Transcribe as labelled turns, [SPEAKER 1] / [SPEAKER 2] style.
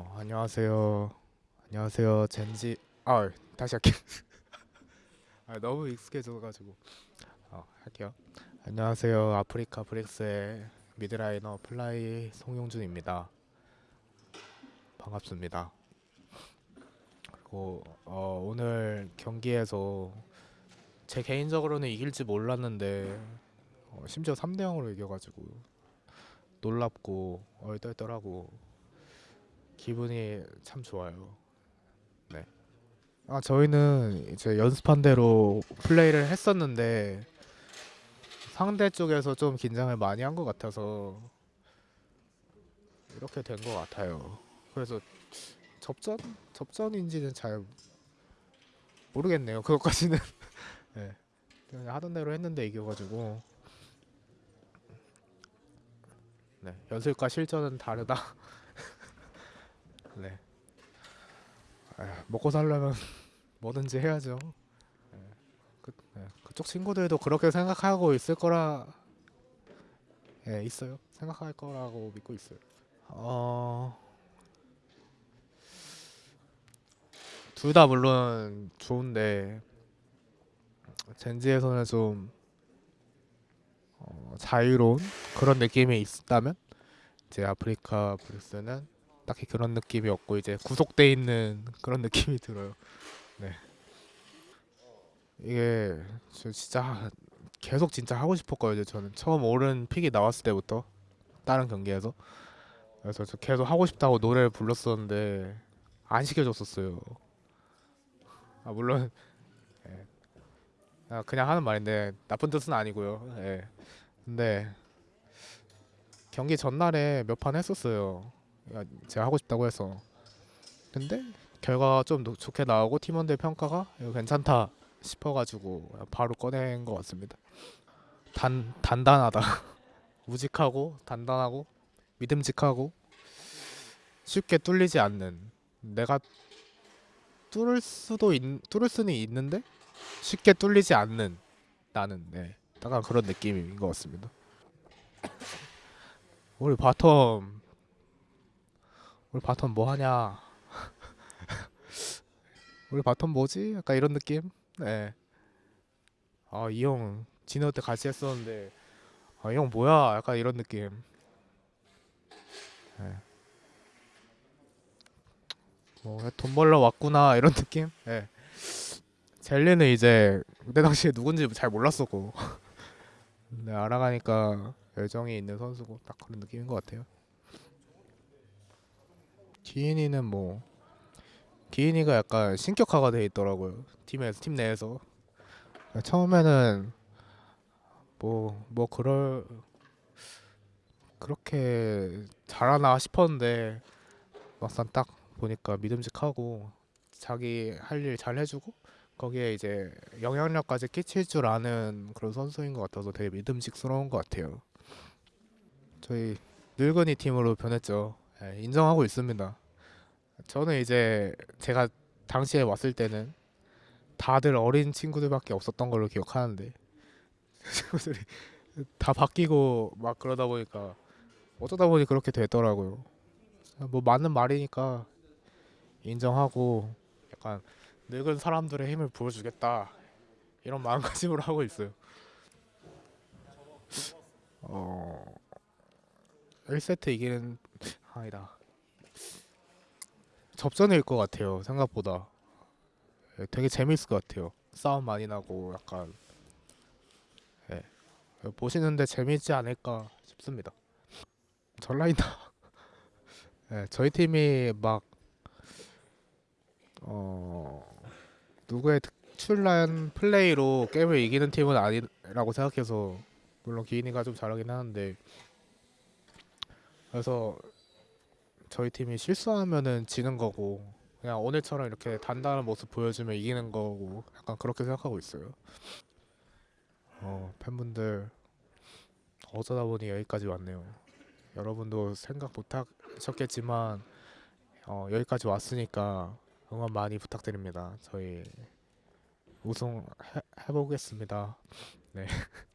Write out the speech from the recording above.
[SPEAKER 1] 어, 안녕하세요. 안녕하세요. 젠지. 아, 다시 할게요. 아, 너무 익숙해져 가지고. 어, 할게요. 안녕하세요. 아프리카 프릭스의 mid laner 플라이 송용준입니다. 반갑습니다. 그리고 어, 오늘 경기에서 제 개인적으로는 이길지 몰랐는데 어, 심지어 3대 0으로 이겨 가지고 놀랍고 얼떨떨하고 기분이 참 좋아요. 네. 아, 저희는 이제 연습한 대로 플레이를 했었는데 상대 쪽에서 좀 긴장을 많이 한 것 같아서 이렇게 된 것 같아요. 그래서 접전? 접전인지는 잘 모르겠네요. 그것까지는. 네. 그냥 하던 대로 했는데 이겨가지고 네. 연습과 실전은 다르다. 네. 아, 먹고 살려면 뭐든지 해야죠. 네. 그, 네. 그쪽 친구들도 그렇게 생각하고 있을 거라 예, 있어요. 생각할 거라고 믿고 있어요. 어, 둘 다 물론 좋은데 젠지에서는 좀 어, 자유로운 그런 느낌이 있다면 이제 아프리카 브루스는 딱히 그런 느낌이 없고 이제 구속돼 있는 그런 느낌이 들어요. 네. 이게 저 진짜 계속 진짜 하고 싶었거든요. 저는 처음 오른 픽이 나왔을 때부터 다른 경기에서 그래서 저 계속 하고 싶다고 노래를 불렀었는데 안 시켜줬었어요. 아 물론 예. 아, 그냥 하는 말인데 나쁜 뜻은 아니고요. 예. 근데 경기 전날에 몇 판 했었어요. 야, 제가 하고 싶다고 해서. 근데 결과가 좀 노- 좋게 나오고 팀원들 평가가 괜찮다 싶어가지고 바로 꺼낸 것 같습니다. 단 단단하다. 우직하고 단단하고 믿음직하고 쉽게 뚫리지 않는 내가 뚫을 수도 있, 뚫을 수는 있는데 쉽게 뚫리지 않는 나는 네 약간 그런 느낌인 것 같습니다. 우리 bottom 우리 bottom 뭐 하냐? 우리 bottom 뭐지? 약간 이런 느낌? 네. 아, 이 형 진호 때 같이 했었는데 아, 이 형 뭐야? 약간 이런 느낌. 네. 뭐돈 벌러 왔구나 이런 느낌? 네. 젤리는 이제 그때 당시에 누군지 잘 몰랐었고 근데 알아가니까 열정이 있는 선수고 딱 그런 느낌인 것 같아요. 기인이는 뭐 기인이가 약간 신격화가 돼 있더라고요. 팀에서 팀 내에서 처음에는 뭐뭐 그럴 그렇게 잘하나 싶었는데 막상 딱 보니까 믿음직하고 자기 할 일 잘 해주고 거기에 이제 영향력까지 끼칠 줄 아는 그런 선수인 것 같아서 되게 믿음직스러운 것 같아요. 저희 늙은이 팀으로 변했죠. 예, 인정하고 있습니다. 저는 이제 제가 당시에 왔을 때는 다들 어린 친구들밖에 없었던 걸로 기억하는데 친구들이 다 바뀌고 막 그러다 보니까 어쩌다 보니 그렇게 되더라고요. 뭐 맞는 말이니까 인정하고 약간 늙은 사람들의 힘을 보여주겠다 이런 마음가짐으로 하고 있어요. 어 1세트 이기는 아니다. 접전일 것 같아요. 생각보다 예, 되게 재밌을 것 같아요. 싸움 많이 나고 약간 예, 보시는데 재밌지 않을까 싶습니다. 전라인다. 예, 저희 팀이 막 어, 누구의 특출난 플레이로 게임을 이기는 팀은 아니라고 생각해서 물론 기인이가 좀 잘하긴 하는데 그래서 저희 팀이 실수하면은 지는 거고 그냥 오늘처럼 이렇게 단단한 모습 보여주면 이기는 거고 약간 그렇게 생각하고 있어요. 어, 팬분들 어쩌다 보니 여기까지 왔네요. 여러분도 생각 못 하셨겠지만 어, 여기까지 왔으니까 응원 많이 부탁드립니다. 저희 우승 해, 해보겠습니다. 네.